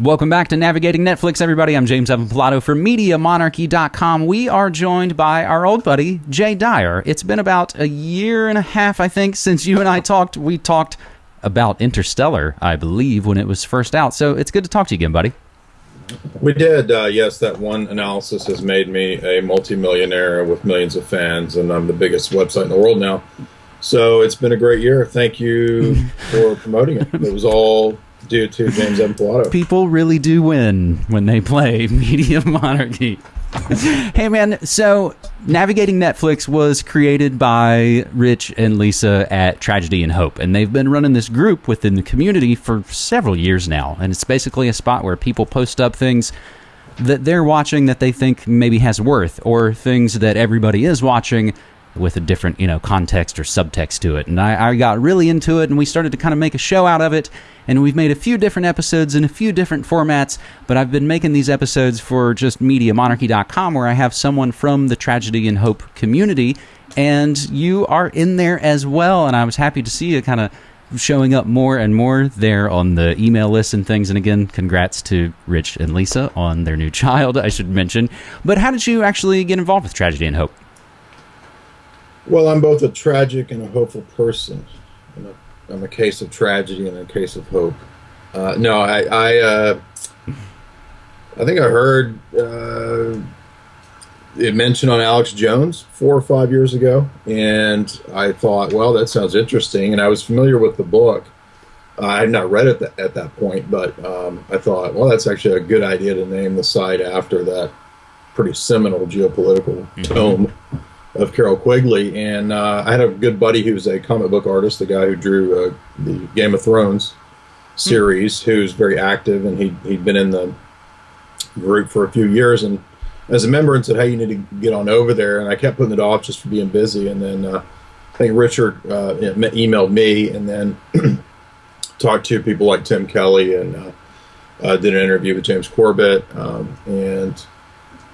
Welcome back to Navigating Netflix, everybody. I'm James Evan Pilato from MediaMonarchy.com. We are joined by our old buddy, Jay Dyer. It's been about a year and a half, I think, since you and I talked. We talked about Interstellar, I believe, when it was first out. So it's good to talk to you again, buddy. We did, uh, yes. That one analysis has made me a multimillionaire with millions of fans, and I'm the biggest website in the world now. So it's been a great year. Thank you for promoting it. It was all due to James M. Pilato. People really do win when they play Media Monarchy. hey man, so Navigating Netflix was created by Rich and Lisa at Tragedy and Hope, and they've been running this group within the community for several years now. And it's basically a spot where people post up things that they're watching that they think maybe has worth, or things that everybody is watching with a different, you know, context or subtext to it. And I, I got really into it, and we started to kind of make a show out of it. And we've made a few different episodes in a few different formats, but I've been making these episodes for just MediaMonarchy.com, where I have someone from the Tragedy and Hope community, and you are in there as well. And I was happy to see you kind of showing up more and more there on the email list and things. And again, congrats to Rich and Lisa on their new child, I should mention. But how did you actually get involved with Tragedy and Hope? Well, I'm both a tragic and a hopeful person. I'm a, I'm a case of tragedy and a case of hope. Uh, no, I I, uh, I think I heard uh, it mentioned on Alex Jones four or five years ago, and I thought, well, that sounds interesting. And I was familiar with the book. I had not read it th- at that point, but um, I thought, well, that's actually a good idea to name the site after that pretty seminal geopolitical mm-hmm. tome of Carroll Quigley, and uh, I had a good buddy who's a comic book artist, the guy who drew uh, the Game of Thrones series, mm-hmm. who's very active, and he he'd been in the group for a few years, and as a member, and said, "Hey, you need to get on over there," and I kept putting it off just for being busy, and then uh, I think Richard uh, emailed me, and then talked to people like Tim Kelly, and uh, uh, did an interview with James Corbett, um, and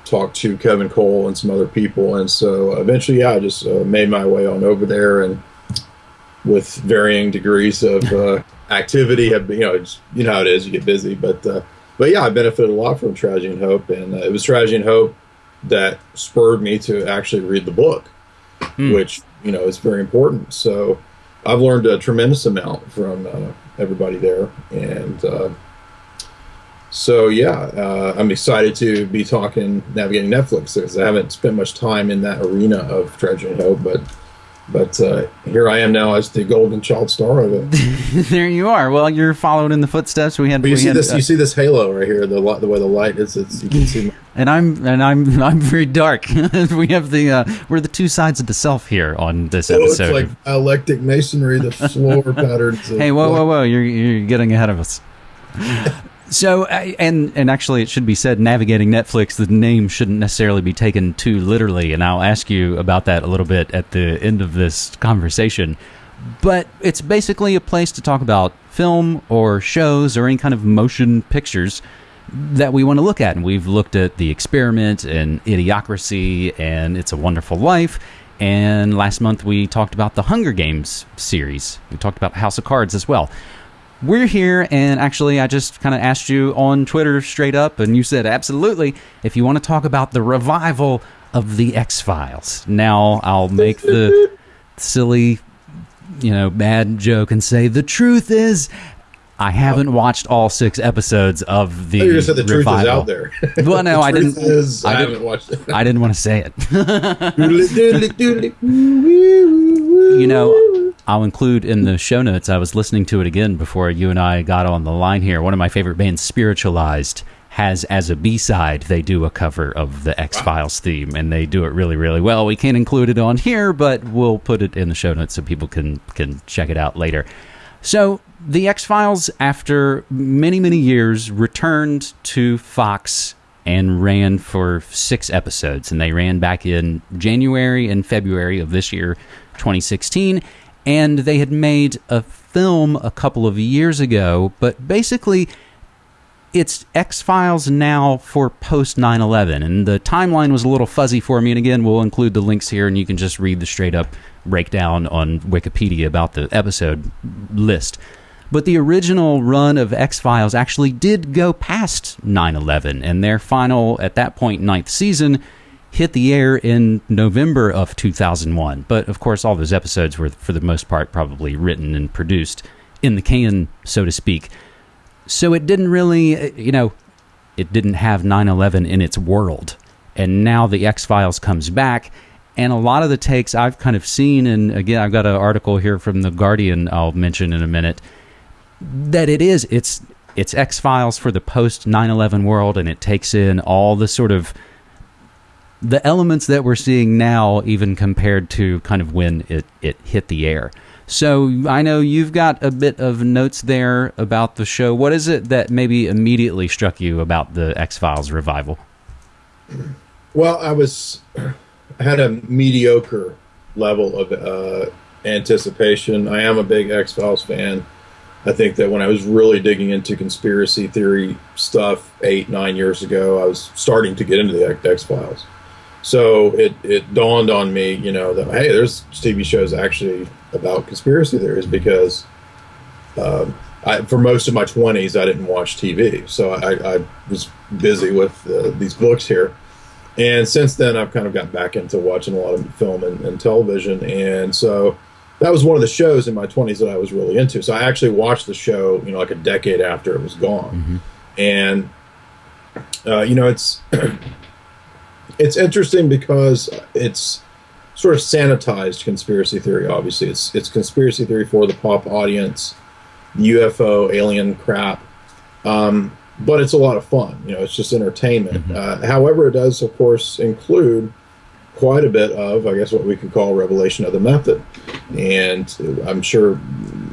talked to Kevin Cole and some other people, and so eventually, yeah, I just uh, made my way on over there, and with varying degrees of uh, activity, have you know, you know how it is, you get busy, but uh, but yeah, I benefited a lot from Tragedy and Hope, and uh, it was Tragedy and Hope that spurred me to actually read the book, hmm. which you know is very important. So I've learned a tremendous amount from uh, everybody there, and uh, so yeah, uh, I'm excited to be talking navigating Netflix because I haven't spent much time in that arena of Tragedy and Hope, but but uh, here I am now as the golden child star of it. there you are. Well, you're following in the footsteps. We had. But you we see had, this. Uh, you see this halo right here. The the way the light is. It's you can see. and I'm and I'm I'm very dark. we have the uh, we're the two sides of the self here on this oh, episode. It's like eclectic masonry. The floor patterns. Hey, whoa, whoa, whoa! You're you're getting ahead of us. So, uh, and and actually, it should be said, navigating Netflix, the name shouldn't necessarily be taken too literally, and I'll ask you about that a little bit at the end of this conversation. But it's basically a place to talk about film or shows or any kind of motion pictures that we want to look at. And we've looked at The Experiment and Idiocracy and It's a Wonderful Life. And last month we talked about the Hunger Games series. We talked about House of Cards as well we're here, and actually, I just kind of asked you on Twitter straight up, and you said absolutely if you want to talk about the revival of the X Files. Now, I'll make the silly, you know, bad joke and say the truth is. I haven't watched all six episodes of the. you said the revival. truth is out there. Well, no, I didn't. Is, I, haven't watched it. I didn't want to say it. you know, I'll include in the show notes. I was listening to it again before you and I got on the line here. One of my favorite bands, Spiritualized, has as a B side, they do a cover of the X Files wow. theme, and they do it really, really well. We can't include it on here, but we'll put it in the show notes so people can can check it out later. So the X Files, after many, many years, returned to Fox and ran for six episodes, and they ran back in January and February of this year, 2016 and they had made a film a couple of years ago, but basically it's X Files now for post 9 11. And the timeline was a little fuzzy for me. And again, we'll include the links here, and you can just read the straight up breakdown on Wikipedia about the episode list. But the original run of X Files actually did go past 9 11, and their final, at that point, ninth season hit the air in November of 2001. But of course, all those episodes were, for the most part, probably written and produced in the can, so to speak. So it didn't really, you know, it didn't have 9 11 in its world. And now the X Files comes back. And a lot of the takes I've kind of seen, and again, I've got an article here from The Guardian I'll mention in a minute, that it is, it's, it's X Files for the post 9 11 world, and it takes in all the sort of the elements that we're seeing now, even compared to kind of when it, it hit the air. So I know you've got a bit of notes there about the show. What is it that maybe immediately struck you about the X Files revival? Well, I was I had a mediocre level of uh, anticipation. I am a big X Files fan. I think that when I was really digging into conspiracy theory stuff eight, nine years ago, I was starting to get into the X Files. So it, it dawned on me, you know, that hey, there's TV shows actually about conspiracy theories because um, I, for most of my 20s, I didn't watch TV. So I, I was busy with uh, these books here. And since then, I've kind of gotten back into watching a lot of film and, and, television. And so that was one of the shows in my 20s that I was really into. So I actually watched the show, you know, like a decade after it was gone. Mm-hmm. And, uh, you know, it's. it's interesting because it's sort of sanitized conspiracy theory. Obviously, it's it's conspiracy theory for the pop audience, UFO alien crap, um, but it's a lot of fun. You know, it's just entertainment. Mm-hmm. Uh, however, it does, of course, include quite a bit of, I guess, what we could call revelation of the method, and I'm sure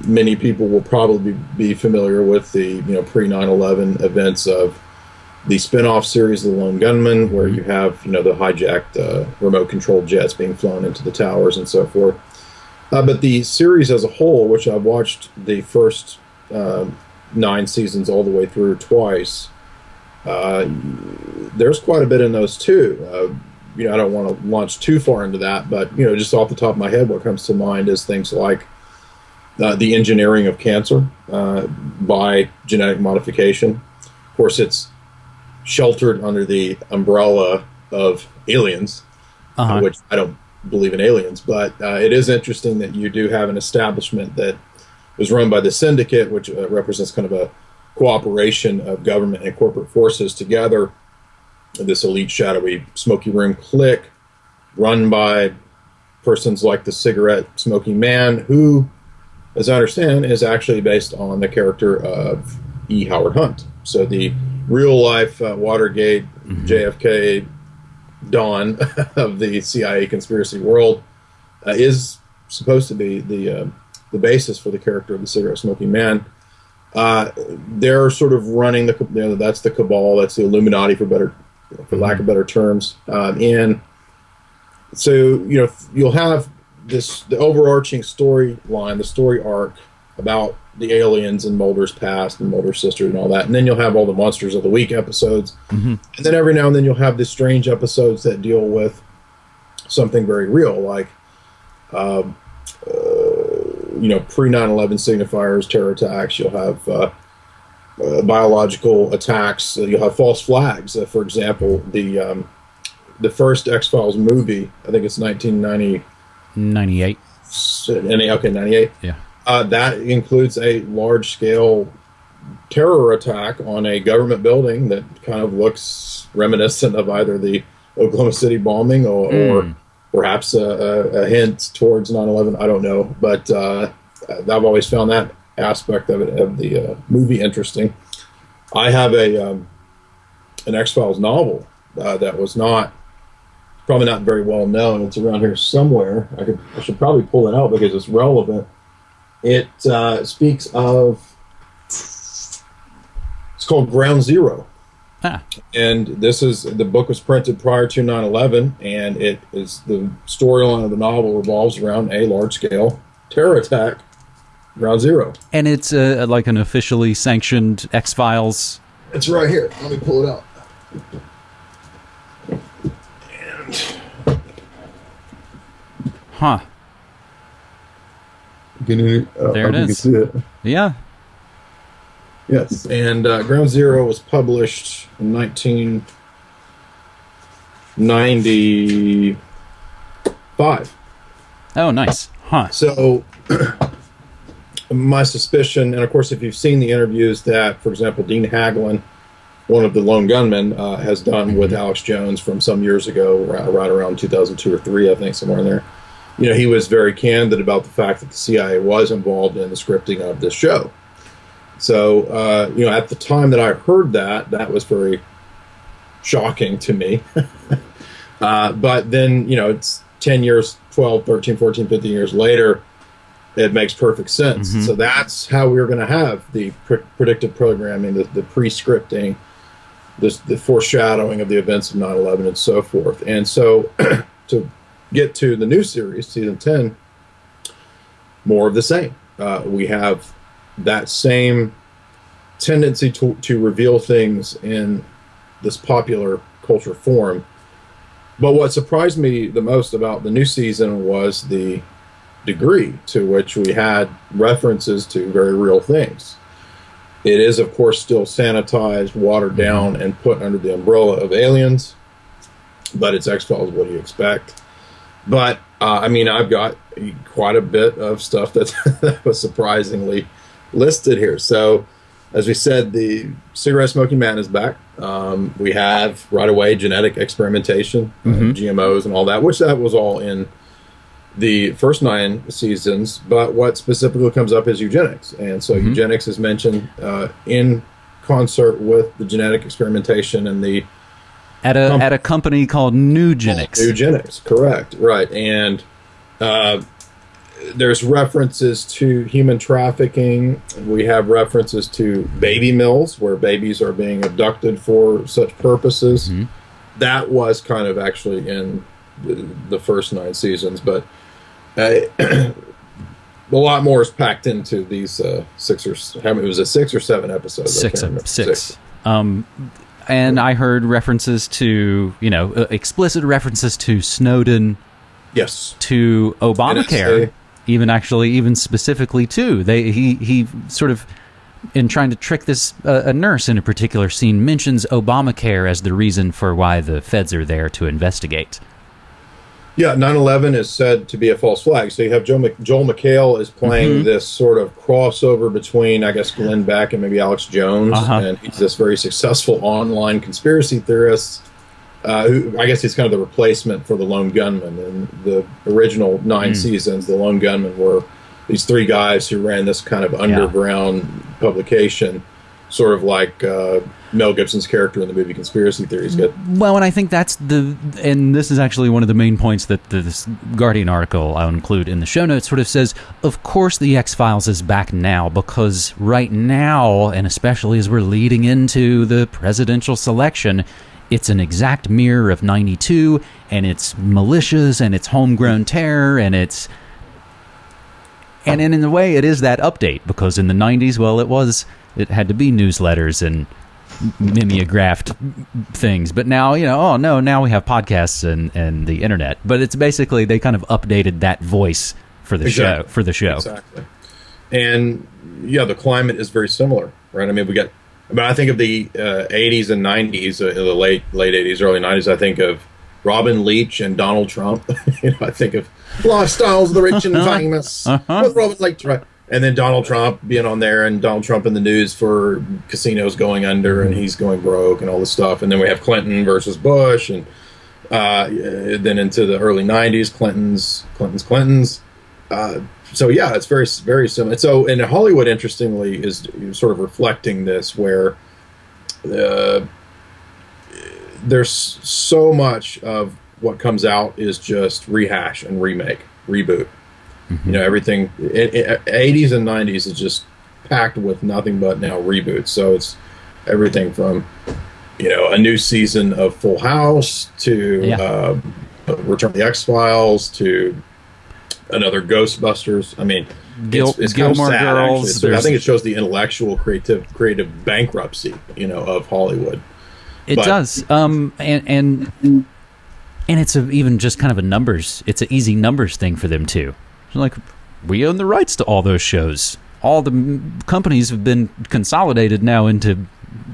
many people will probably be familiar with the you know pre 9/11 events of the spin-off series The Lone Gunmen, where you have you know the hijacked uh, remote-controlled jets being flown into the towers and so forth. Uh, but the series as a whole, which I've watched the first uh, nine seasons all the way through twice, uh, there's quite a bit in those too. Uh, you know, I don't want to launch too far into that, but you know, just off the top of my head, what comes to mind is things like uh, the engineering of cancer by genetic modification. Of course, it's sheltered under the umbrella of aliens, uh-huh. uh, which I don't believe in aliens, but uh, it is interesting that you do have an establishment that was run by the syndicate, which uh, represents kind of a cooperation of government and corporate forces together. This elite, shadowy, smoky room clique, run by persons like the cigarette smoking man, who, as I understand, is actually based on the character of E. Howard Hunt. So the real life uh, Watergate, mm-hmm. JFK, dawn of the CIA conspiracy world uh, is supposed to be the uh, the basis for the character of the cigarette smoking man. Uh, they're sort of running the you know, that's the cabal, that's the Illuminati for better for lack of better terms, um, and so you know you'll have this the overarching storyline, the story arc about the aliens and Mulder's past and Mulder's sister and all that. And then you'll have all the monsters of the week episodes. Mm-hmm. And then every now and then you'll have the strange episodes that deal with something very real, like, um, uh, you know, pre 9 11 signifiers, terror attacks. You'll have uh, uh, biological attacks. You'll have false flags. Uh, for example, the um, the first X Files movie, I think it's 1990. 98. Okay, 98. Yeah uh, that includes a large scale terror attack on a government building that kind of looks reminiscent of either the Oklahoma City bombing or, mm. or perhaps a, a, a, hint towards 9 11. I don't know. But uh, I've always found that aspect of it, of the uh, movie interesting. I have a um, an X Files novel uh, that was not probably not very well known. It's around here somewhere. I could I should probably pull it out because it's relevant. It uh, speaks of it's called Ground Zero. Huh. And this is the book was printed prior to 9 11, and it is the storyline of the novel revolves around a large scale terror attack, Ground Zero. And it's uh, like an officially sanctioned X Files. It's right here. Let me pull it out. And. Huh. Can uh, there it is. it. Yeah. Yes, and uh, Ground Zero was published in 1995. Oh, nice. Huh. So, my suspicion, and of course, if you've seen the interviews that, for example, Dean Haglund, one of the lone gunmen, uh, has done with Alex Jones from some years ago, right, right around 2002 or three, I think, somewhere in there. You know, he was very candid about the fact that the CIA was involved in the scripting of this show. So, uh, you know, at the time that I heard that, that was very shocking to me. uh, but then, you know, it's 10 years, 12, 13, 14, 15 years later, it makes perfect sense. Mhm. So that's how we are going to have the pre- predictive programming, the, the pre scripting, this, the foreshadowing of the events of 9 11 and so forth. And so to get to the new series, season 10, more of the same. Uh, we have that same tendency to, to reveal things in this popular culture form. But what surprised me the most about the new season was the degree to which we had references to very real things. It is, of course, still sanitized, watered down, and put under the umbrella of aliens, but it's X Files. What do you expect? But uh, I mean, I've got quite a bit of stuff that, that was surprisingly listed here. So, as we said, the cigarette smoking man is back. Um, we have right away genetic experimentation, uh, Mhm. GMOs, and all that, which that was all in the first nine seasons. But what specifically comes up is eugenics, and so Mhm. eugenics is mentioned uh, in concert with the genetic experimentation and the At a Com- at a company called Nugenics. Eugenics, correct, right, and uh, there's references to human trafficking. We have references to baby mills where babies are being abducted for such purposes. Mhm. That was kind of actually in the, the first nine seasons, but a lot more is packed into these uh, six or how many was it six or seven episodes? I six, six. Um, and I heard references to you know uh, explicit references to Snowden, Yes. to Obamacare, NSA. even actually even specifically too. They he he sort of in trying to trick this uh, a nurse in a particular scene mentions Obamacare as the reason for why the feds are there to investigate. Yeah, 9/11 is said to be a false flag. So you have Joe Mc, Joel McHale is playing Mhm. this sort of crossover between, I guess, Glenn Beck and maybe Alex Jones, Uh-huh. and he's this very successful online conspiracy theorist. Uh, who I guess he's kind of the replacement for the lone gunman. In the original nine Mm. seasons, the lone gunman were these three guys who ran this kind of underground publication, sort of like uh, Mel Gibson's character in the movie Conspiracy Theories. Get Well, and I think that's the, and this is actually one of the main points that this Guardian article I'll include in the show notes sort of says. Of course, the X Files is back now because right now, and especially as we're leading into the presidential selection, it's an exact mirror of '92, and it's militias, and it's homegrown terror, and it's and in, in a way it is that update because in the 90s well it was it had to be newsletters and mimeographed things but now you know oh no now we have podcasts and and the internet but it's basically they kind of updated that voice for the show for the show Exactly. And yeah, the climate is very similar, right? I mean, we got. But I think of the uh, '80s and '90s, uh, the late late '80s, early '90s. I think of Robin Leach and Donald Trump. you know, I think of lifestyles of the rich and famous Uh-huh. with Robin Leach, right? And then Donald Trump being on there, and Donald Trump in the news for casinos going under, and he's going broke, and all this stuff. And then we have Clinton versus Bush, and uh, then into the early '90s, Clinton's, Clinton's, Clinton's. Uh, so yeah, it's very very similar. So in Hollywood, interestingly, is sort of reflecting this, where uh, there's so much of what comes out is just rehash and remake, reboot. You know, everything. It, it, 80s and 90s is just packed with nothing but now reboots. So it's everything from you know a new season of Full House to Yeah. uh, Return of the X Files to another Ghostbusters. I mean, Gil- it's, it's kind of Gilmore sad, Girls. I think it shows the intellectual, creative, creative bankruptcy, you know, of Hollywood. It But- does. Um, and and and it's a, even just kind of a numbers. It's an easy numbers thing for them too. Like we own the rights to all those shows. all the m- companies have been consolidated now into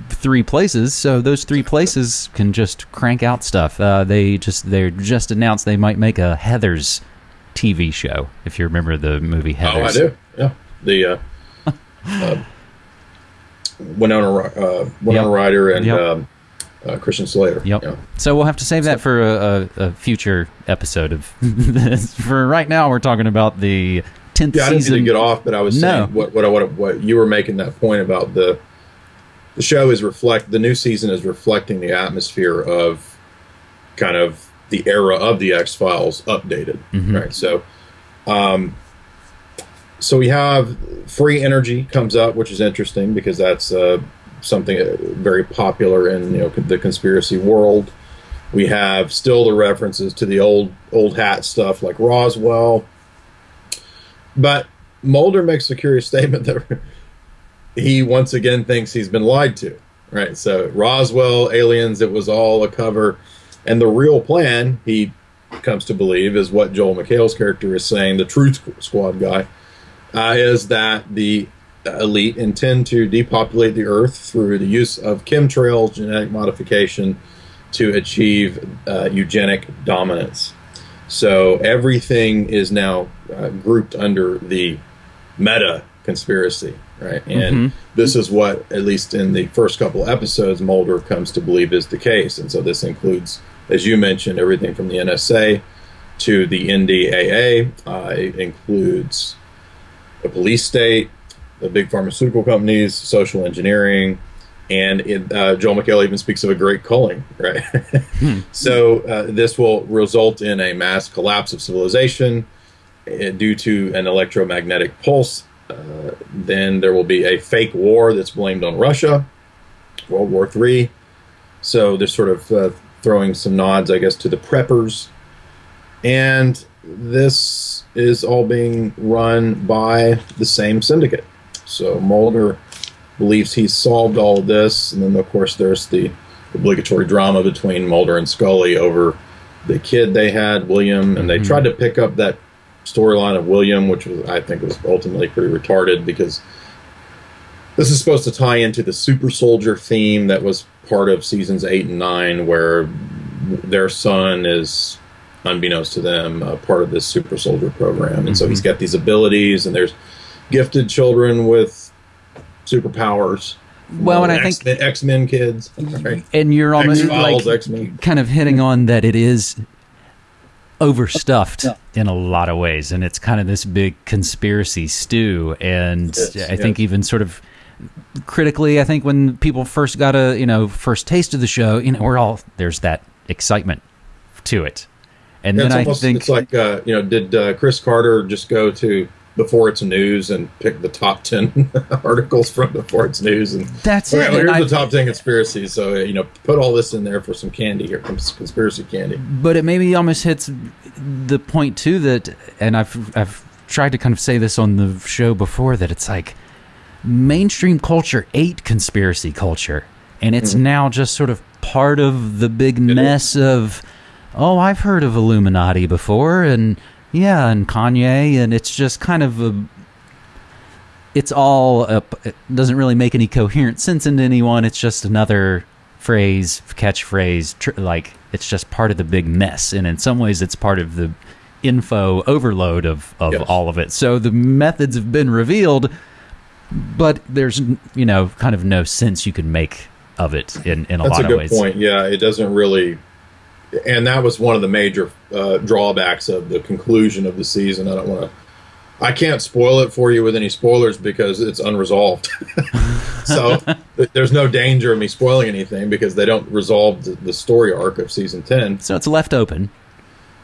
three places, so those three places can just crank out stuff. Uh, they just they just announced they might make a Heather's TV show. If you remember the movie Heather's, Oh, I do. Yeah, the uh, uh, Winona uh, Winona Yep. Ryder and Yep. um, uh, Christian Slater. Yep. Yeah. So we'll have to save that for a, a, a future episode of this. For right now, we're talking about the tenth Yeah, I didn't season. get off, but I was No. saying what what what, what you were making that point about the the show is reflect the new season is reflecting the atmosphere of kind of the era of the X Files updated, Mhm. right? So, um, so we have free energy comes up, which is interesting because that's uh, something uh, very popular in you know the conspiracy world. We have still the references to the old old hat stuff like Roswell, but Mulder makes a curious statement that he once again thinks he's been lied to. Right. So Roswell, aliens, it was all a cover. And the real plan, he comes to believe, is what Joel McHale's character is saying, the Truth Squad guy, uh, is that the elite intend to depopulate the Earth through the use of chemtrails, genetic modification, to achieve uh, eugenic dominance. So everything is now uh, grouped under the meta conspiracy, right? And Mhm. this is what, at least in the first couple episodes, Mulder comes to believe is the case. And so this includes, as you mentioned, everything from the NSA to the NDAA. Uh, it includes a police state, the big pharmaceutical companies, social engineering, and it, uh, Joel McHale even speaks of a great culling, right? So uh, this will result in a mass collapse of civilization uh, due to an electromagnetic pulse. Uh, then there will be a fake war that's blamed on Russia, World War III. So they're sort of uh, throwing some nods, I guess, to the preppers. And this is all being run by the same syndicate. So Mulder believes he's solved all of this. And then, of course, there's the obligatory drama between Mulder and Scully over the kid they had, William. And they Mhm. tried to pick up that storyline of William, which was, I think, was ultimately pretty retarded because this is supposed to tie into the super soldier theme that was part of seasons eight and nine, where their son is, unbeknownst to them, uh, part of this super soldier program, and so he's got these abilities, and there's gifted children with superpowers. Well, and I think- X- X Men kids, right? and you're almost X Files, like X Men. kind of hitting on that it is overstuffed in a lot of ways and it's kind of this big conspiracy stew and Yes, i think even sort of critically i think when people first got a you know first taste of the show you know we're all there's that excitement to it and Yeah, then it's i almost think it's like uh, you know, did uh, Chris Carter just go to before it's news and pick the top ten articles from before it's news and that's okay, it well, here's I- the top ten conspiracies. So you know, put all this in there for some candy. Here comes conspiracy candy. but it maybe almost hits the point too that and I've I've tried to kind of say this on the show before that it's like mainstream culture ate conspiracy culture and it's now just sort of part of the big Mm-hmm. It mess of oh I've heard of Illuminati before and yeah and Kanye and it's just kind of a it's all a, it doesn't really make any coherent sense into anyone it's just another phrase catchphrase tr- like it's just part of the big mess and in some ways it's part of the info overload of, of Yes. all of it so the methods have been revealed but there's you know kind of no sense you can make of it in, in a That's lot a of good ways point. Yeah, it doesn't really, and that was one of the major uh, drawbacks of the conclusion of the season. I don't want to. I can't spoil it for you with any spoilers because it's unresolved. so there's no danger of me spoiling anything because they don't resolve the, the story arc of season ten. so it's left open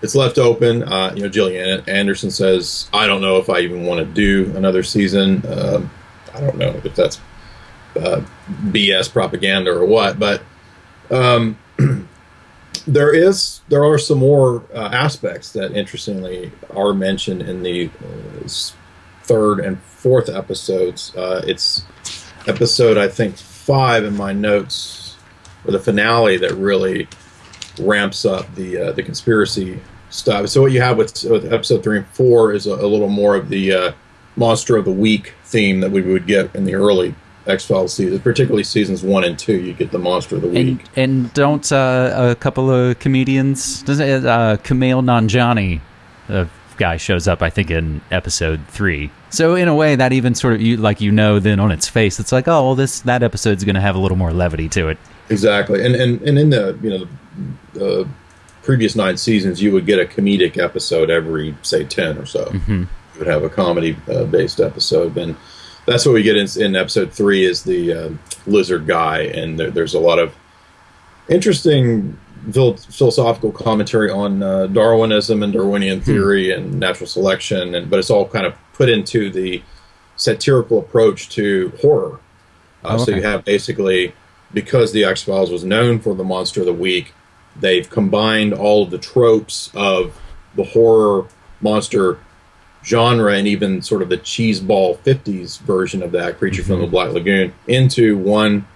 It's left open. Uh, you know, Gillian Anderson says, "I don't know if I even want to do another season. Um, I don't know if that's uh, BS propaganda or what, but um, there is there are some more uh, aspects that interestingly are mentioned in the uh, third and fourth episodes. Uh, it's episode I think five in my notes, or the finale that really ramps up the uh, the conspiracy stuff. So what you have with, with episode three and four is a, a little more of the uh, monster of the week theme that we would get in the early X Files seasons, particularly seasons one and two. You get the monster of the week. And, and don't uh, a couple of comedians, does it, uh, Kumail Nanjiani, a guy shows up, I think, in episode three. So in a way, that even sort of you like you know, then on its face, it's like, oh, well, this that episode's going to have a little more levity to it. Exactly, and and and in the you know the previous nine seasons, you would get a comedic episode every say ten or so. Mm-hmm. You would have a comedy uh, based episode, and that's what we get in, in episode three is the uh, lizard guy, and there, there's a lot of interesting philosophical commentary on uh, Darwinism and Darwinian theory and natural selection, and but it's all kind of put into the satirical approach to horror. Uh, Oh, So you have basically because the X Files was known for the monster of the week, they've combined all of the tropes of the horror monster genre and even sort of the cheeseball 50s version of that creature from the black lagoon into one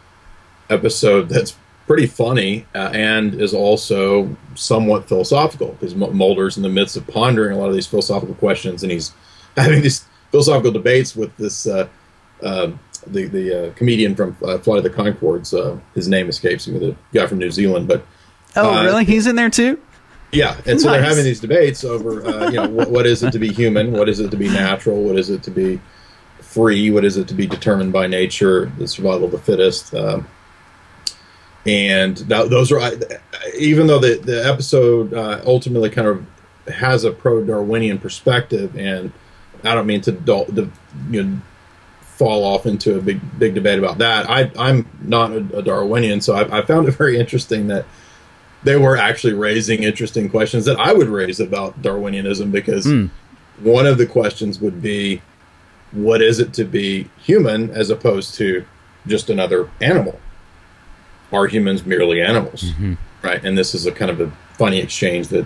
episode that's pretty funny uh, and is also somewhat philosophical because M- Mulder's in the midst of pondering a lot of these philosophical questions and he's having these philosophical debates with this uh, uh, the the uh, comedian from uh, Flight of the Conchords. Uh, his name escapes me, the guy from New Zealand, but Oh, Uh, really? He's in there too? Yeah, and so they're having these debates over, uh, you know, what, what is it to be human? What is it to be natural? What is it to be free? What is it to be determined by nature? The survival of the fittest. Um, and that, those are, I- even though the the episode uh, ultimately kind of has a pro Darwinian perspective, and I don't mean to, to you know fall off into a big big debate about that. I I'm not a, a Darwinian, so I, I found it very interesting that they were actually raising interesting questions that I would raise about Darwinianism because Hmm. one of the questions would be, what is it to be human as opposed to just another animal? Are humans merely animals? Mm-hmm. Right. And this is a kind of a funny exchange that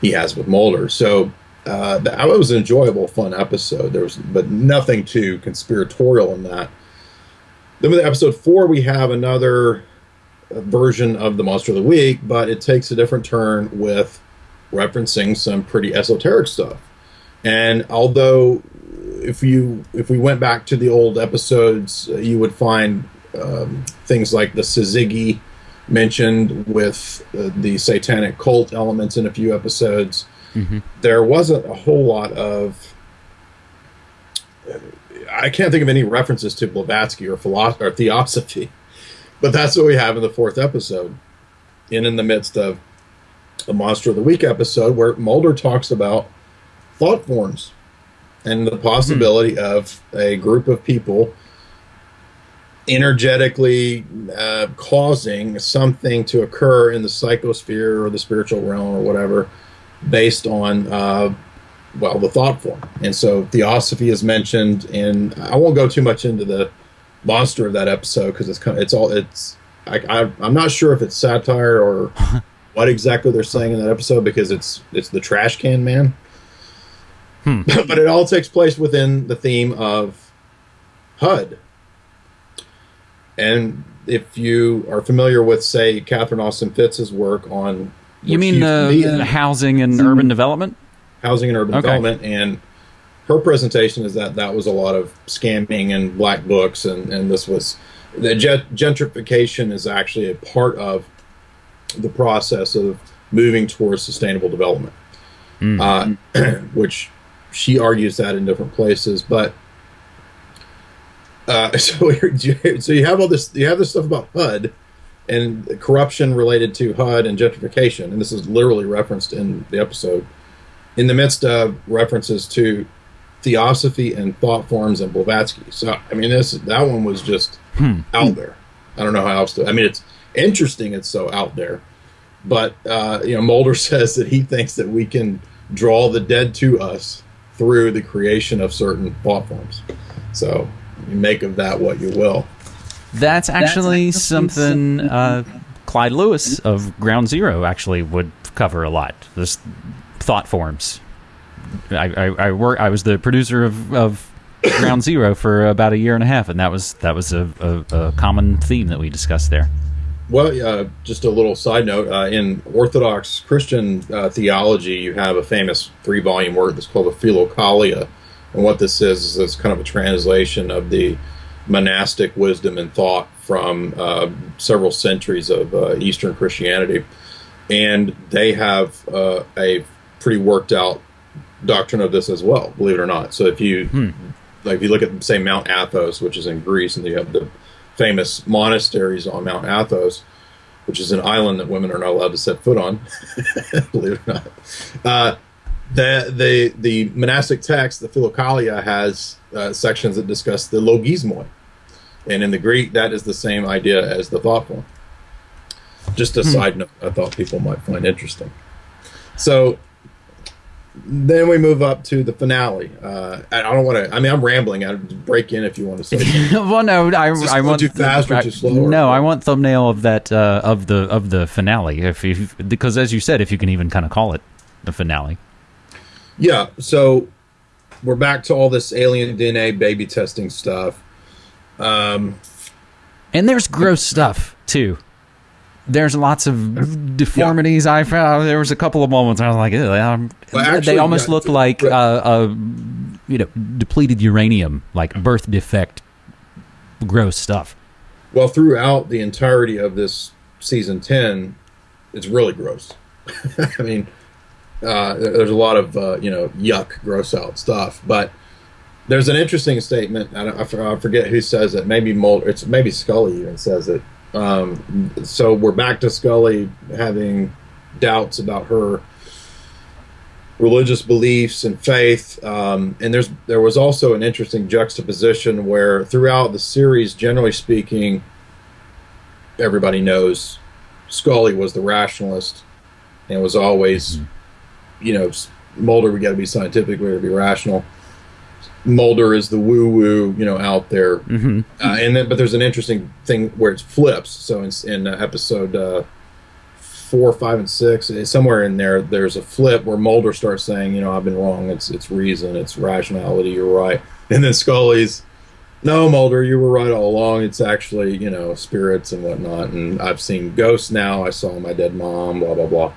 he has with Mulder. So uh, that was an enjoyable, fun episode. There was, but nothing too conspiratorial in that. Then with episode four, we have another version of the Monster of the Week, but it takes a different turn with referencing some pretty esoteric stuff. And although if you if we went back to the old episodes, uh, you would find um, things like the Syzygy mentioned with uh, the satanic cult elements in a few episodes. There wasn't a whole lot of. I can't think of any references to Blavatsky or philosophy or theosophy, but that's what we have in the fourth episode, and in the midst of the Monster of the Week episode, where Mulder talks about thought forms and the possibility of a group of people energetically uh, causing something to occur in the psychosphere or the spiritual realm or whatever based on uh, well the thought form. And so theosophy is mentioned and i won't go too much into the monster of that episode because it's kind of, it's all it's I, I, i'm not sure if it's satire or what exactly they're saying in that episode because it's it's the trash can man. Hmm. But it all takes place within the theme of hud. And if you are familiar with say catherine austin fitts's work on You mean the, used to be the housing and hmm. urban development? housing and urban Okay. development and her presentation is that that was a lot of scamming and black books and, and this was the gentrification is actually a part of the process of moving towards sustainable development. Uh, which she argues that in different places but uh, so so you have all this you have this stuff about HUD and corruption related to HUD and gentrification and this is literally referenced in the episode. In the midst of references to theosophy and thought forms and Blavatsky. So I mean, this that one was just out there. I don't know how else to. I mean, it's interesting. It's so out there, but uh, you know, Mulder says that he thinks that we can draw the dead to us through the creation of certain thought forms. So you make of that what you will. That's actually actually something uh, Clyde Lewis of Ground Zero actually would cover a lot. This thought forms. I, I, I work. I was the producer of, of Ground Zero for about a year and a half, and that was that was a, a, a common theme that we discussed there. Well, uh, just a little side note: uh, in Orthodox Christian uh, theology, you have a famous three-volume work that's called the Philokalia, And what this is is it's kind of a translation of the monastic wisdom and thought from uh, several centuries of uh, Eastern Christianity, and they have uh, a pretty worked out doctrine of this as well. Believe it or not. So if you hmm. like, if you look at say Mount Athos, which is in Greece, and you have the famous monasteries on Mount Athos, which is an island that women are not allowed to set foot on. believe it or not. Uh, the the the monastic text, the Philokalia, has uh, sections that discuss the logismoi, and in the Greek, that is the same idea as the thought form. Just a hmm. side note, I thought people might find interesting. So then we move up to the finale. Uh, I don't want to. I mean, I'm rambling. I break in if you want to say. well, no, I, I want too fast or too slow. No, I want thumbnail of that uh, of the of the finale. If you because as you said, if you can even kind of call it the finale. Yeah. So we're back to all this alien DNA baby testing stuff. Um, and there's gross stuff too. There's lots of deformities. Yeah. I found there was a couple of moments I was like, well, actually, they almost yeah, look like uh, uh, you know depleted uranium, like birth defect, gross stuff. Well, throughout the entirety of this season ten, it's really gross. I mean, uh, there's a lot of uh, you know yuck, gross out stuff, but there's an interesting statement. I, I forget who says it. Maybe Mulder. It's maybe Scully even says it. Um, so we're back to Scully having doubts about her religious beliefs and faith. Um, and there's there was also an interesting juxtaposition where throughout the series, generally speaking, everybody knows Scully was the rationalist and was always, mm-hmm. you know, Mulder we got to be scientific, we got to be rational. Mulder is the woo woo, you know, out there. Mm-hmm. Uh, and then, but there's an interesting thing where it flips. So in, in uh, episode uh, four, five, and six, eh, somewhere in there, there's a flip where Mulder starts saying, you know, I've been wrong. It's it's reason, it's rationality. You're right. And then Scully's, no, Mulder, you were right all along. It's actually, you know, spirits and whatnot. And I've seen ghosts now. I saw my dead mom. Blah blah blah.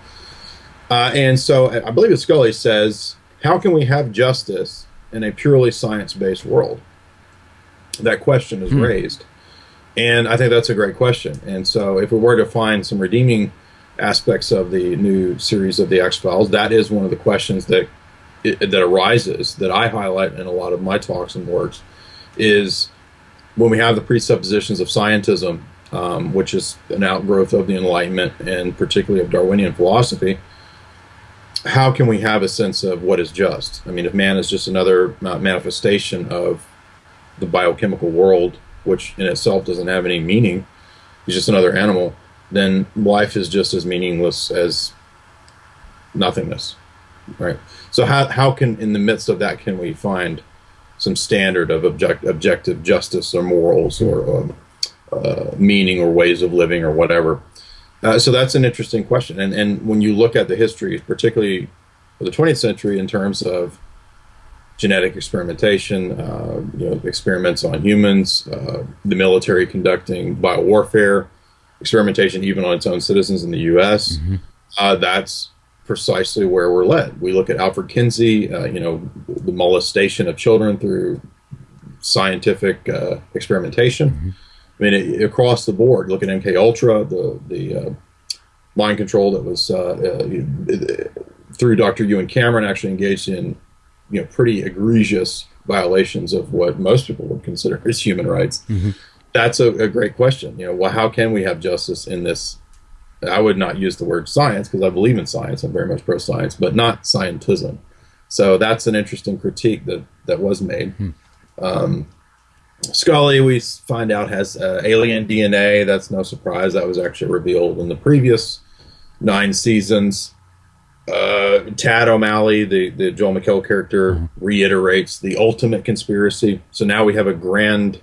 Uh, and so I believe it's Scully says, "How can we have justice?" In a purely science based world? That question is hmm. raised. And I think that's a great question. And so, if we were to find some redeeming aspects of the new series of the X Files, that is one of the questions that it, that arises that I highlight in a lot of my talks and works. Is when we have the presuppositions of scientism, um, which is an outgrowth of the Enlightenment and particularly of Darwinian philosophy, how can we have a sense of what is just? I mean, if man is just another uh, manifestation of the biochemical world, which in itself doesn't have any meaning, he's just another animal, then life is just as meaningless as nothingness, right? So how how can in the midst of that can we find some standard of object, objective justice or morals or um, uh, meaning or ways of living or whatever? Uh, so that's an interesting question. And, and when you look at the history, particularly of the 20th century, in terms of genetic experimentation, uh, you know, experiments on humans, uh, the military conducting biowarfare, experimentation even on its own citizens in the U.S., mm-hmm. Uh, that's precisely where we're led. We look at Alfred Kinsey, uh, you know, the molestation of children through scientific uh, experimentation. Mm-hmm I mean, it, across the board, look at MK Ultra, the the uh, mind control that was uh, uh, through Dr. Ewen Cameron actually engaged in you know pretty egregious violations of what most people would consider as human rights. Mm-hmm. That's a, a, great question. You know, well, how can we have justice in this? I would not use the word science because I believe in science. I'm very much pro science, but not scientism. So that's an interesting critique that that was made. Mm-hmm. Um, Scully, we find out, has uh, alien DNA. That's no surprise. That was actually revealed in the previous nine seasons. Uh, Tad O'Malley, the, the Joel McHale character, mm-hmm. reiterates the ultimate conspiracy. So now we have a grand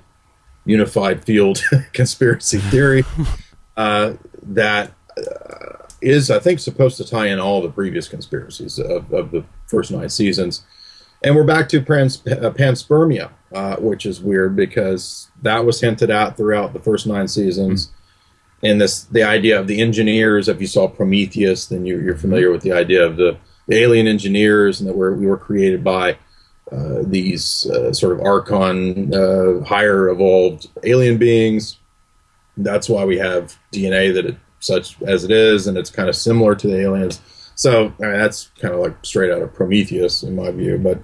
unified field conspiracy theory uh, that uh, is, I think, supposed to tie in all the previous conspiracies of, of the first nine seasons. And we're back to trans, uh, panspermia, uh, which is weird because that was hinted at throughout the first nine seasons. Mm-hmm. And this, the idea of the engineers. If you saw Prometheus, then you, are familiar with the idea of the, the alien engineers and that we're, we were created by uh, these uh, sort of archon, uh, higher evolved alien beings. That's why we have DNA that it, such as it is, and it's kind of similar to the aliens. So I mean, that's kind of like straight out of Prometheus, in my view. But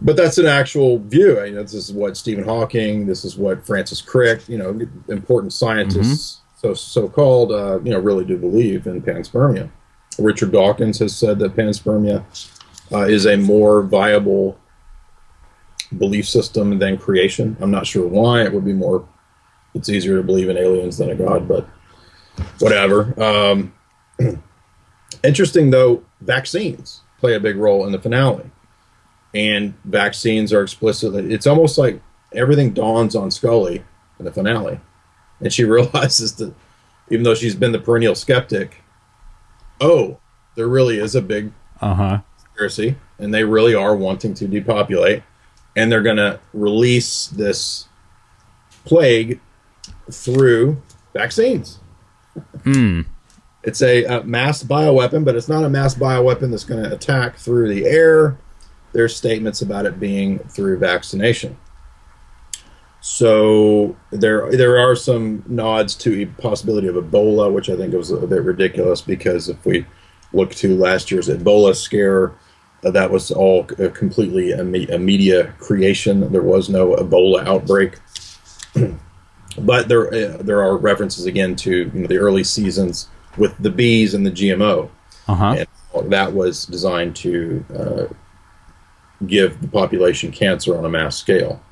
but that's an actual view. I mean, this is what Stephen Hawking, this is what Francis Crick, you know, important scientists, so so called, uh, you know, really do believe in panspermia. Richard Dawkins has said that panspermia uh, is a more viable belief system than creation. I'm not sure why. It would be more. It's easier to believe in aliens than a god, but whatever. Um, interesting though, vaccines play a big role in the finale and vaccines are explicitly. It's almost like everything dawns on Scully in the finale, and she realizes that even though she's been the perennial skeptic, oh, there really is a big uh-huh. conspiracy, and they really are wanting to depopulate, and they're going to release this plague through vaccines. Hmm. It's a, a mass bioweapon, but it's not a mass bioweapon that's going to attack through the air there's statements about it being through vaccination. So there there are some nods to a possibility of Ebola, which I think was a bit ridiculous because if we look to last year's Ebola scare, uh, that was all uh, completely a, me- a, media creation. There was no Ebola outbreak. but there uh, there are references again to you know, the early seasons with the bees and the GMO. Uh-huh. And that was designed to uh, give the population cancer on a mass scale.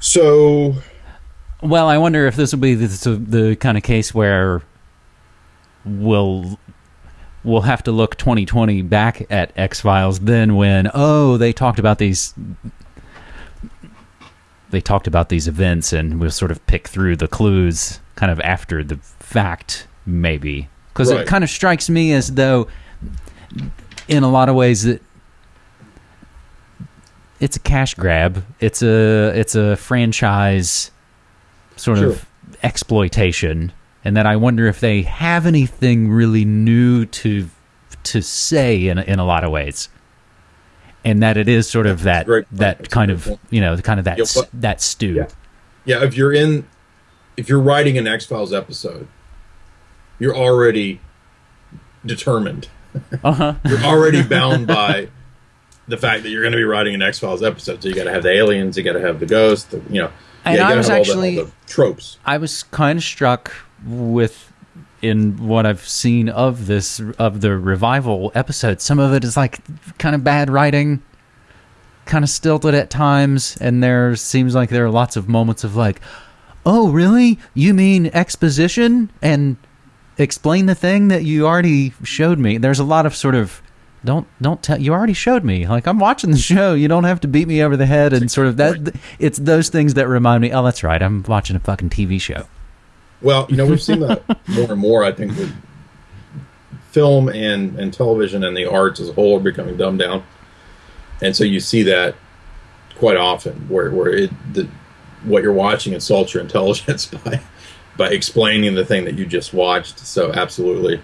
So, well, I wonder if this will be the, the kind of case where we'll we'll have to look 2020 back at X Files then when oh they talked about these they talked about these events and we'll sort of pick through the clues kind of after the fact maybe because right. it kind of strikes me as though in a lot of ways that it's a cash grab. It's a it's a franchise sort sure. of exploitation, and that I wonder if they have anything really new to to say in in a lot of ways, and that it is sort of that that kind of you know kind of that yeah, that stew. Yeah. yeah, if you're in if you're writing an X Files episode, you're already determined. Uh-huh. you're already bound by the fact that you're going to be writing an X Files episode. So you got to have the aliens, you got to have the ghost, the, you know. And yeah, I was actually the, the tropes. I was kind of struck with in what I've seen of this of the revival episode. Some of it is like kind of bad writing, kind of stilted at times, and there seems like there are lots of moments of like, "Oh, really? You mean exposition and explain the thing that you already showed me?" There's a lot of sort of don't don't tell you already showed me. Like i'm watching the show. You don't have to beat me over the head and sort of that it's those things that remind me oh that's right. I'm watching a fucking tv show. Well you know we've seen that more and more i think with film and and television and the arts as a whole are becoming dumbed down. And so you see that quite often where where it the, what you're watching insults your intelligence by by explaining the thing that you just watched so absolutely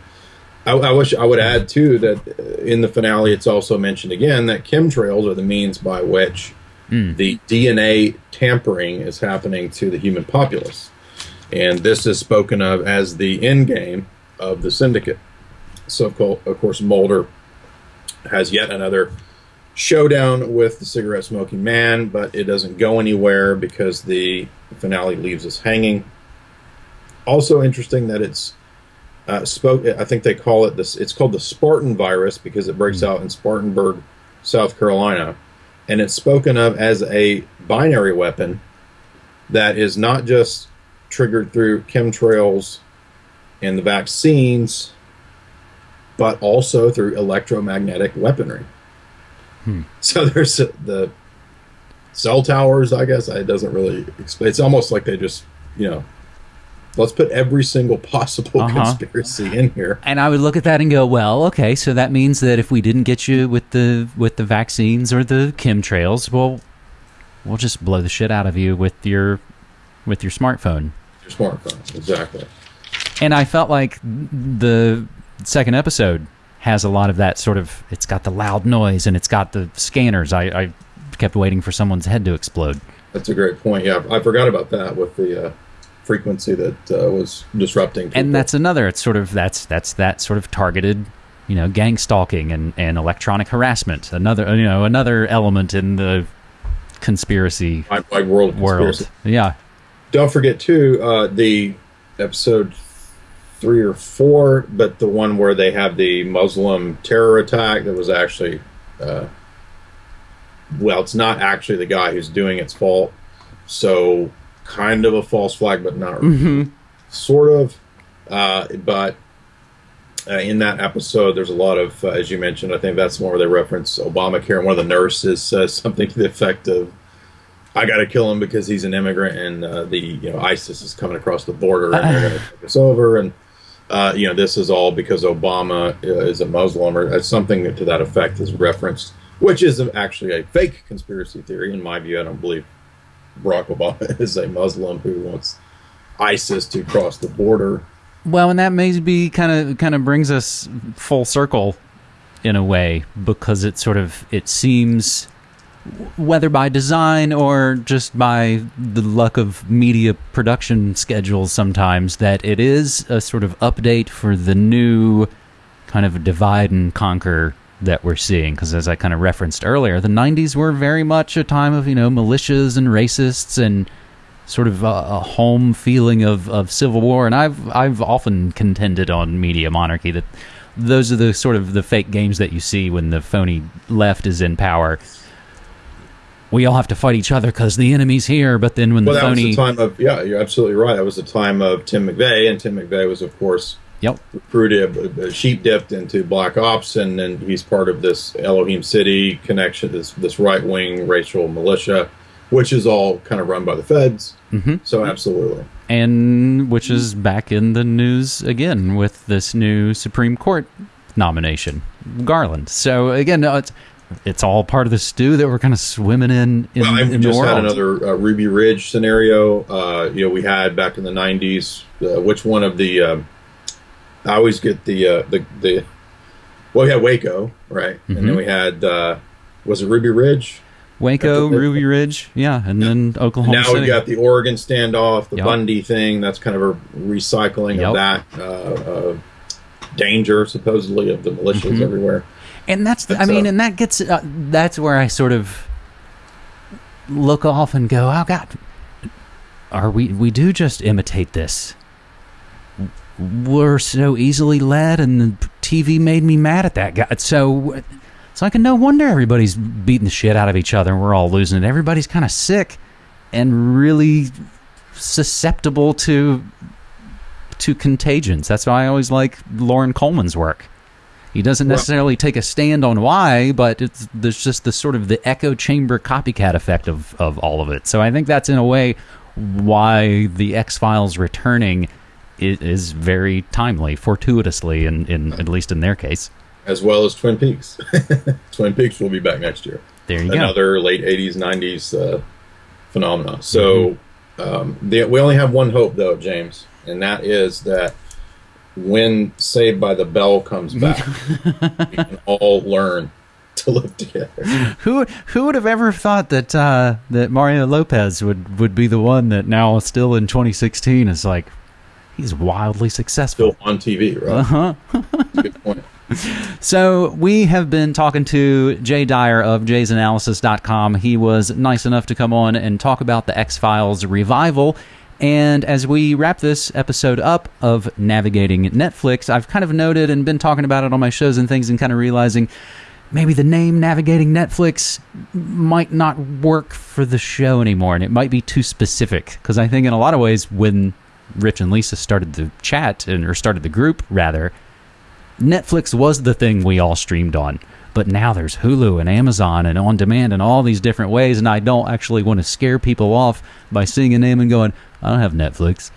I, I, wish I would add too that in the finale, it's also mentioned again that chemtrails are the means by which mm. the DNA tampering is happening to the human populace, and this is spoken of as the end game of the syndicate. So, of course, Mulder has yet another showdown with the cigarette smoking man, but it doesn't go anywhere because the finale leaves us hanging. Also, interesting that it's uh, spoke. I think they call it this. It's called the Spartan virus because it breaks mm-hmm. out in Spartanburg, South Carolina, and it's spoken of as a binary weapon that is not just triggered through chemtrails and the vaccines, but also through electromagnetic weaponry. Hmm. So there's the cell towers. I guess it doesn't really. Explain. It's almost like they just you know let's put every single possible uh-huh. conspiracy in here. And I would look at that and go, well, okay, so that means that if we didn't get you with the with the vaccines or the chemtrails, well, we'll just blow the shit out of you with your with your smartphone. Your smartphone, exactly. And I felt like the second episode has a lot of that sort of. It's got the loud noise and it's got the scanners. I, I kept waiting for someone's head to explode. That's a great point. Yeah, I forgot about that with the uh, frequency that uh, was disrupting. People. And that's another. It's sort of that's that's that sort of targeted, you know, gang stalking and, and electronic harassment. Another you know another element in the conspiracy my, my world world. conspiracy. Yeah. Don't forget too uh, the episode three or four, but the one where they have the Muslim terror attack that was actually, uh, well, it's not actually the guy who's doing its fault. So kind of a false flag, but not Mm-hmm. sort of. Uh, but uh, in that episode, there's a lot of, uh, as you mentioned, I think that's one where they reference Obamacare, and one of the nurses says something to the effect of, "I got to kill him because he's an immigrant, and uh, the you know ISIS is coming across the border, and they're going to take us over." And uh, you know, this is all because Obama uh, is a Muslim, or uh, something to that effect is referenced, which is actually a fake conspiracy theory in my view. I don't believe Barack Obama is a Muslim who wants ISIS to cross the border. Well, and that maybe kind of kind of brings us full circle in a way because it sort of it seems whether by design or just by the luck of media production schedules sometimes that it is a sort of update for the new kind of divide and conquer that we're seeing because as I kind of referenced earlier the 90s were very much a time of you know militias and racists and sort of a, a home feeling of, of civil war and I've I've often contended on media monarchy that those are the sort of the fake games that you see when the phony left is in power we all have to fight each other because the enemy's here but then when Well, the that phony was the time of yeah, you're absolutely right. That was the time of Tim McVeigh, and Tim McVeigh was, of course, yep recruited, uh, sheep dipped into black ops, and then he's part of this Elohim City connection, this this right wing racial militia, which is all kind of run by the feds. Mhm. So absolutely, and which is back in the news again with this new Supreme Court nomination, Garland. So again, uh, it's it's all part of the stew that we're kind of swimming in in, well, we in the just world. had another uh, Ruby Ridge scenario. Uh, you know, we had back in the '90s. Uh, which one of the? I always get the uh, the the. Well, we had Waco, right, and Mm-hmm. then we had uh, was it Ruby Ridge? Waco, Ruby Ridge, yeah, and then Oklahoma now City. we've got the Oregon standoff, the Yep. Bundy thing. That's kind of a recycling Yep. of that uh, uh, danger, supposedly, of the militias Mm-hmm. everywhere. and that's the, I That's, mean, uh, and that gets uh, that's where I sort of look off and go, "Oh God, are we we do just imitate this? We're so easily led, and the TV made me mad at that guy. So, so I can no wonder everybody's beating the shit out of each other, and we're all losing it. Everybody's kind of sick and really susceptible to to contagions. That's why I always like Loren Coleman's work. He doesn't necessarily take a stand on why, but it's there's just the sort of the echo chamber copycat effect of of all of it. So I think that's in a way why the X Files returning is, is very timely, fortuitously, in, in at least in their case. As well as Twin Peaks. Twin Peaks will be back next year. There you go. Another late 80s, 90s uh, phenomenon. So um, the, we only have one hope, though, James, and that is that when Saved by the Bell comes back, we can all learn to live together. Who who would have ever thought that uh, that Mario Lopez would, would be the one that now still in 2016 is like he's wildly successful. Still on TV, right? Uh-huh. Good point. So we have been talking to Jay Dyer of jaysanalysis.com. He was nice enough to come on and talk about the X Files revival. And as we wrap this episode up of navigating Netflix, I've kind of noted and been talking about it on my shows and things and kind of realizing maybe the name navigating Netflix might not work for the show anymore and it might be too specific because I think in a lot of ways when Rich and Lisa started the chat and or started the group rather Netflix was the thing we all streamed on. But now there's Hulu and Amazon and on demand and all these different ways. And I don't actually want to scare people off by seeing a name and going, I don't have Netflix.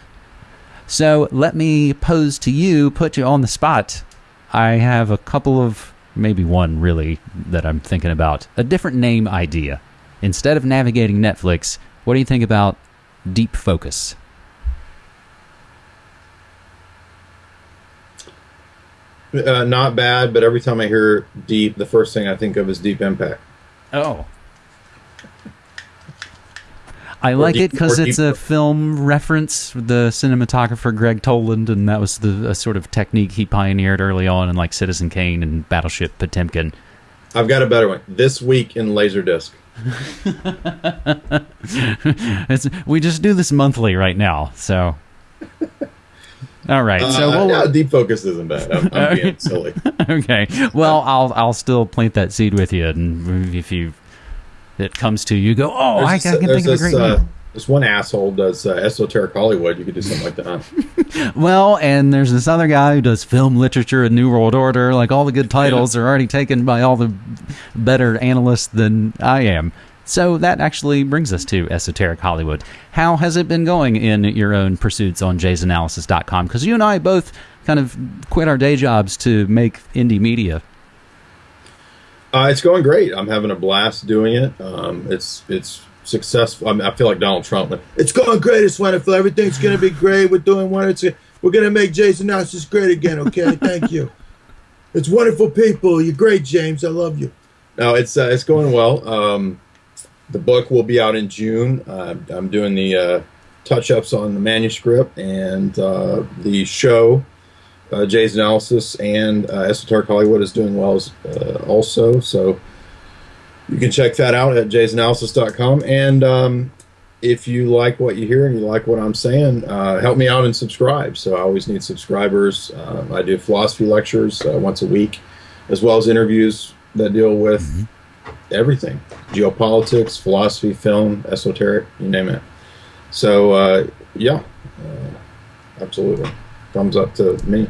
So let me pose to you, put you on the spot. I have a couple of, maybe one really, that I'm thinking about. A different name idea. Instead of navigating Netflix, what do you think about Deep Focus? Uh, not bad, but every time I hear Deep, the first thing I think of is Deep Impact. Oh. I like it because it's a film reference. The cinematographer Gregg Toland, and that was the sort of technique he pioneered early on in like Citizen Kane and Battleship Potemkin. I've got a better one. This week in Laserdisc. we just do this monthly right now, so. All right, so uh, we'll, deep focus isn't bad. I'm, I'm being silly. okay, well, I'll I'll still plant that seed with you, and if you it comes to you, go, oh, I, this, I, can think of a great uh, This one asshole does uh, esoteric Hollywood. You could do something like that. well, and there's this other guy who does film literature and New World Order. Like all the good titles yeah. are already taken by all the better analysts than I am. So that actually brings us to Esoteric Hollywood. How has it been going in your own pursuits on jaysanalysis.com? Because you and I both kind of quit our day jobs to make indie media. Uh, it's going great. I'm having a blast doing it. Um, it's it's successful. I, mean, I, feel like Donald Trump. It's going great. It's wonderful. Everything's going to be great. We're doing wonderful. We're going to make Jay's Analysis great again. Okay, thank you. It's wonderful people. You're great, James. I love you. No, it's uh, it's going well. Um, the book will be out in June. Uh, I'm doing the uh, touch ups on the manuscript and uh, the show. Uh, Jay's analysis and uh, Esoteric Hollywood is doing well as, uh, also. So you can check that out at jaysanalysis.com. And um, if you like what you hear and you like what I'm saying, help me out and subscribe. So I always need subscribers. Uh, I do philosophy lectures once a week, as well as interviews that deal with. Mm-hmm everything geopolitics, philosophy, film, esoteric, you name it. So, uh, yeah, uh, absolutely. Thumbs up to me.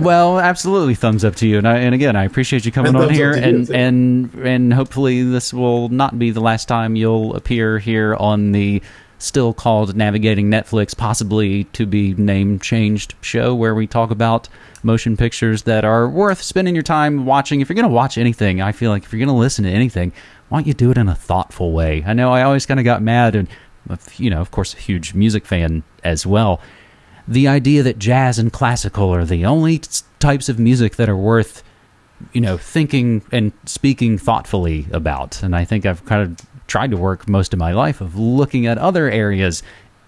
well, absolutely, thumbs up to you. And, I, and again, I appreciate you coming on here, and and and hopefully this will not be the last time you'll appear here on the still called Navigating Netflix, possibly to be name changed show where we talk about motion pictures that are worth spending your time watching. If you're going to watch anything, I feel like if you're going to listen to anything, why don't you do it in a thoughtful way? I know I always kind of got mad, and you know, of course, a huge music fan as well. The idea that jazz and classical are the only types of music that are worth, you know, thinking and speaking thoughtfully about. And I think I've kind of tried to work most of my life of looking at other areas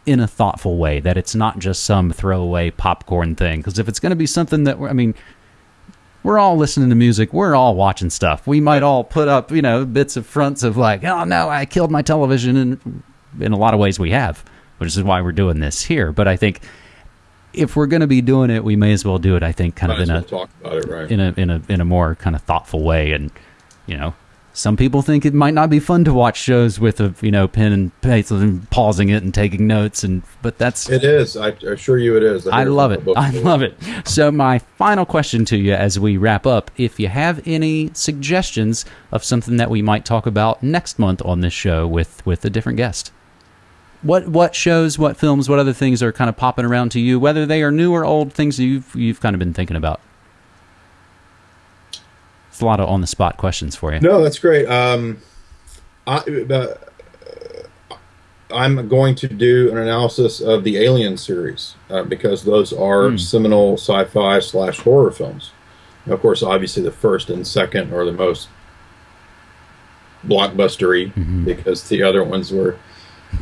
in a thoughtful way, that it's not just some throwaway popcorn thing. Because if it's going to be something that, I mean, we're all listening to music, we're all watching stuff. We might all put up, you know, bits of fronts of like, oh no, I killed my television. And in a lot of ways we have, which is why we're doing this here. But I think if we're going to be doing it, we may as well do it. I think kind might of in a talk about it right in a in a in a more kind of thoughtful way, and you know, some people think it might not be fun to watch shows with a you know pen and pencil and pausing it and taking notes and but that's it is. I assure you it is. I, I love it. I love it. So my final question to you as we wrap up if you have any suggestions of something that we might talk about next month on this show with with a different guest. What what shows what films what other things are kind of popping around to you whether they are new or old things you've you've kind of been thinking about it's a lot of on the spot questions for you. No, that's great. Um, I, uh, I'm going to do an analysis of the Alien series uh, because those are mm. seminal sci-fi slash horror films. of course, obviously the first and second are the most blockbustery mm-hmm. because the other ones were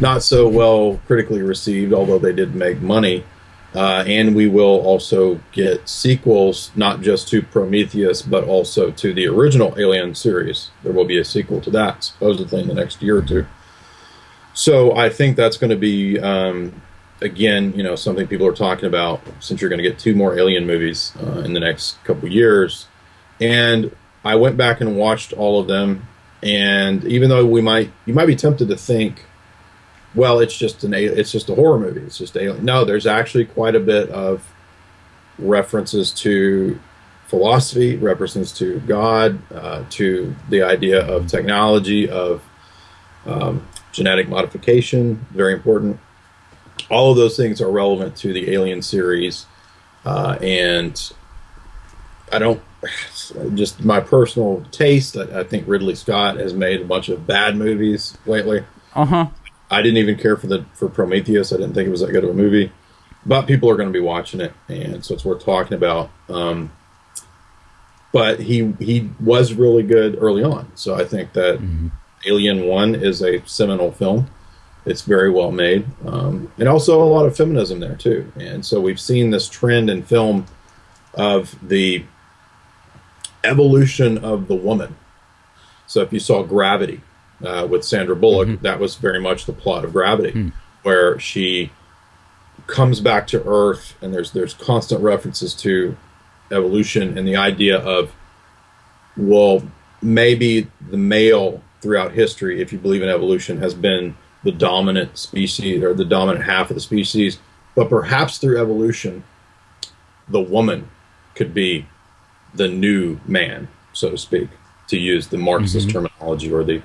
not so well critically received, although they did make money. Uh, and we will also get sequels, not just to Prometheus, but also to the original Alien series. There will be a sequel to that, supposedly in the next year or two. So I think that's going to be, um, again, you know, something people are talking about since you're going to get two more Alien movies uh, in the next couple years. And I went back and watched all of them, and even though we might, you might be tempted to think well, it's just an it's just a horror movie. It's just alien. No, there's actually quite a bit of references to philosophy, references to God, uh, to the idea of technology, of um, genetic modification. Very important. All of those things are relevant to the Alien series, uh, and I don't. Just my personal taste. I, I think Ridley Scott has made a bunch of bad movies lately. Uh huh. I didn't even care for the for Prometheus. I didn't think it was that good of a movie, but people are going to be watching it, and so it's worth talking about. Um, but he he was really good early on. So I think that Alien One is a seminal film. It's very well made, um, and also a lot of feminism there too. And so we've seen this trend in film of the evolution of the woman. So if you saw Gravity uh, with Sandra Bullock, mm-hmm. that was very much the plot of Gravity, hmm. where she comes back to Earth, and there's there's constant references to evolution and the idea of well maybe the male throughout history if you believe in evolution has been the dominant species or the dominant half of the species but perhaps through evolution the woman could be the new man so to speak to use the marxist mm-hmm. terminology or the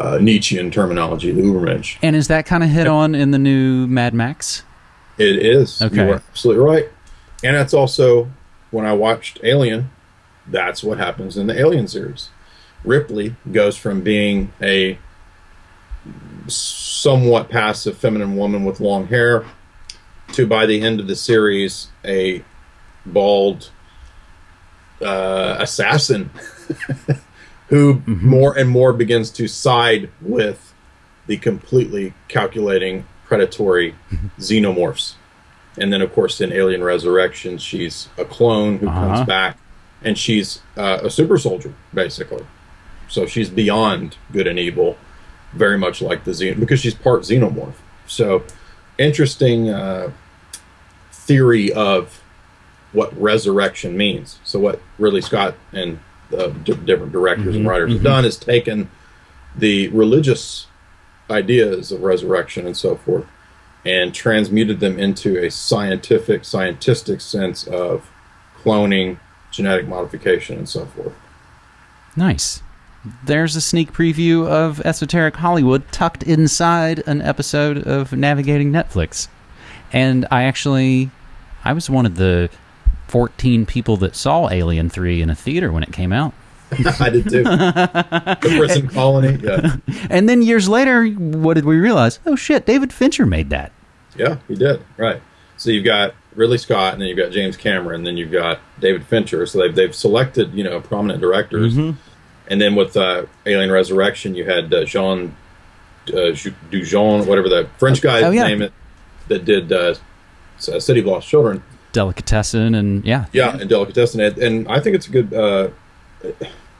uh, nietzschean terminology the ubermensch And is that kind of hit on in the new Mad Max? It is. Okay. You are absolutely right. And that's also when I watched Alien, that's what happens in the Alien series. Ripley goes from being a somewhat passive feminine woman with long hair to by the end of the series a bald uh, assassin who more and more begins to side with the completely calculating predatory xenomorphs. And then, of course, in Alien Resurrection, she's a clone who Uh-huh. comes back, and she's uh, a super soldier, basically. So she's beyond good and evil, very much like the Xen because she's part xenomorph. So, interesting uh, theory of what resurrection means. So, what Ridley Scott and the different directors and mm-hmm. writers have mm-hmm. done is taken the religious ideas of resurrection and so forth and transmuted them into a scientific, scientistic sense of cloning, genetic modification, and so forth. Nice. There's a sneak preview of Esoteric Hollywood tucked inside an episode of Navigating Netflix. And I actually, I was one of the 14 people that saw Alien 3 in a theater when it came out. I did too. the prison colony. Yeah. And then years later, what did we realize? Oh shit, David Fincher made that. Yeah, he did. Right. So you've got Ridley Scott, and then you've got James Cameron, and then you've got David Fincher. So they've they've selected you know prominent directors, and then with uh, Alien Resurrection, you had uh, Jean uh, Dujon, whatever the French guy's Oh, yeah. name it, that did uh, City of Lost Children. Delicatessen and yeah. Yeah, and Delicatessen, and, and I think it's a good. Uh,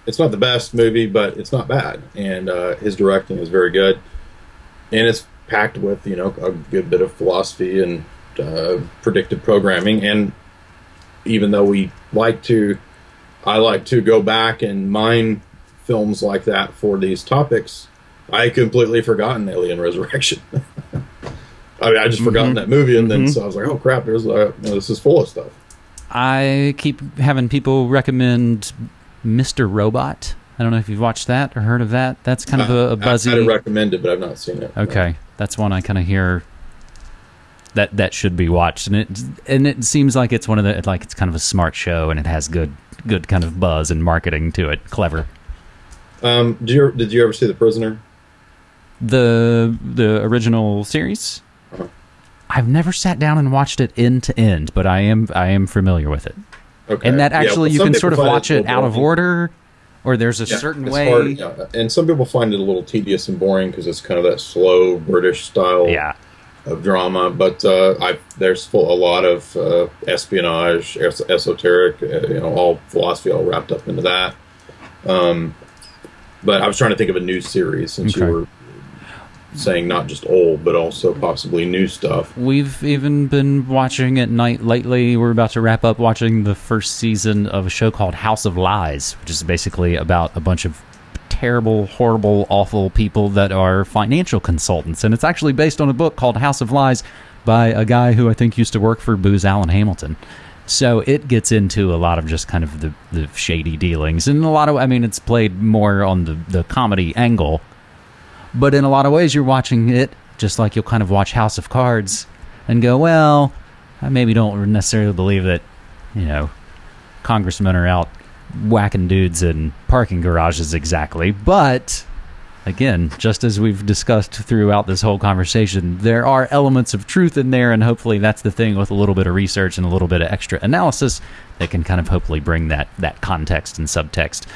it's not the best movie, but it's not bad, and uh, his directing is very good, and it's packed with you know a good bit of philosophy and uh, predictive programming, and even though we like to, I like to go back and mine films like that for these topics. I completely forgotten Alien Resurrection. I mean, I just forgotten that movie, and then so I was like, "Oh crap! There's uh, this is full of stuff." I keep having people recommend Mr. Robot. I don't know if you've watched that or heard of that. That's kind of a buzzy. I, would recommend it, but I've not seen it. Okay, that's one I kind of hear that that should be watched, and it and it seems like it's one of the like it's kind of a smart show, and it has good good kind of buzz and marketing to it. Clever. Um, did you did you ever see The Prisoner? The the original series. I've never sat down and watched it end to end, but I am I am familiar with it. Okay. And that Yeah, actually well, you can sort of watch it out of order, or there's a Yeah, certain way. hard, yeah. And some people find it a little tedious and boring because it's kind of that slow British style Yeah. of drama. But uh, I there's full, a lot of uh, espionage, es- esoteric, uh, you know, all philosophy all wrapped up into that. Um, but I was trying to think of a new series since Okay. you were saying not just old, but also possibly new stuff. We've even been watching at night lately. We're about to wrap up watching the first season of a show called House of Lies, which is basically about a bunch of terrible, horrible, awful people that are financial consultants. And it's actually based on a book called House of Lies by a guy who I think used to work for Booz Allen Hamilton. So it gets into a lot of just kind of the, the shady dealings. And a lot of, I mean, it's played more on the, the comedy angle. But in a lot of ways, you're watching it just like you'll kind of watch House of Cards and go, well, I maybe don't necessarily believe that, you know, congressmen are out whacking dudes in parking garages exactly, but again, just as we've discussed throughout this whole conversation, there are elements of truth in there, and hopefully that's the thing with a little bit of research and a little bit of extra analysis that can kind of hopefully bring that that context and subtext.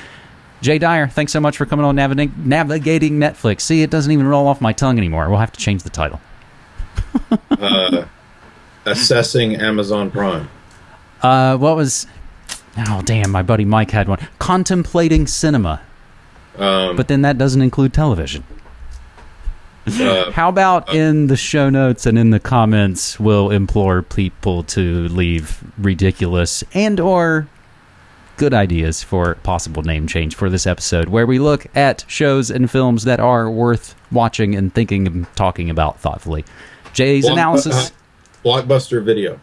Jay Dyer, thanks so much for coming on Navigating, navigating Netflix. See, it doesn't even roll off my tongue anymore. We'll have to change the title. uh, assessing Amazon Prime. Uh, what was? Oh, damn! My buddy Mike had one. Contemplating cinema. Um, But then that doesn't include television. uh, How about in the show notes and in the comments, we'll implore people to leave ridiculous and or good ideas for possible name change for this episode, where we look at shows and films that are worth watching and thinking and talking about thoughtfully. Jay's Block- analysis Blockbuster Video.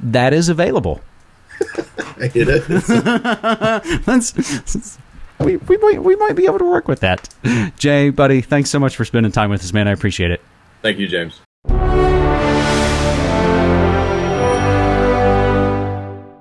that is available. It. That's, we, we, might, we might be able to work with that. Jay, buddy, thanks so much for spending time with us, man. I appreciate it. Thank you, James.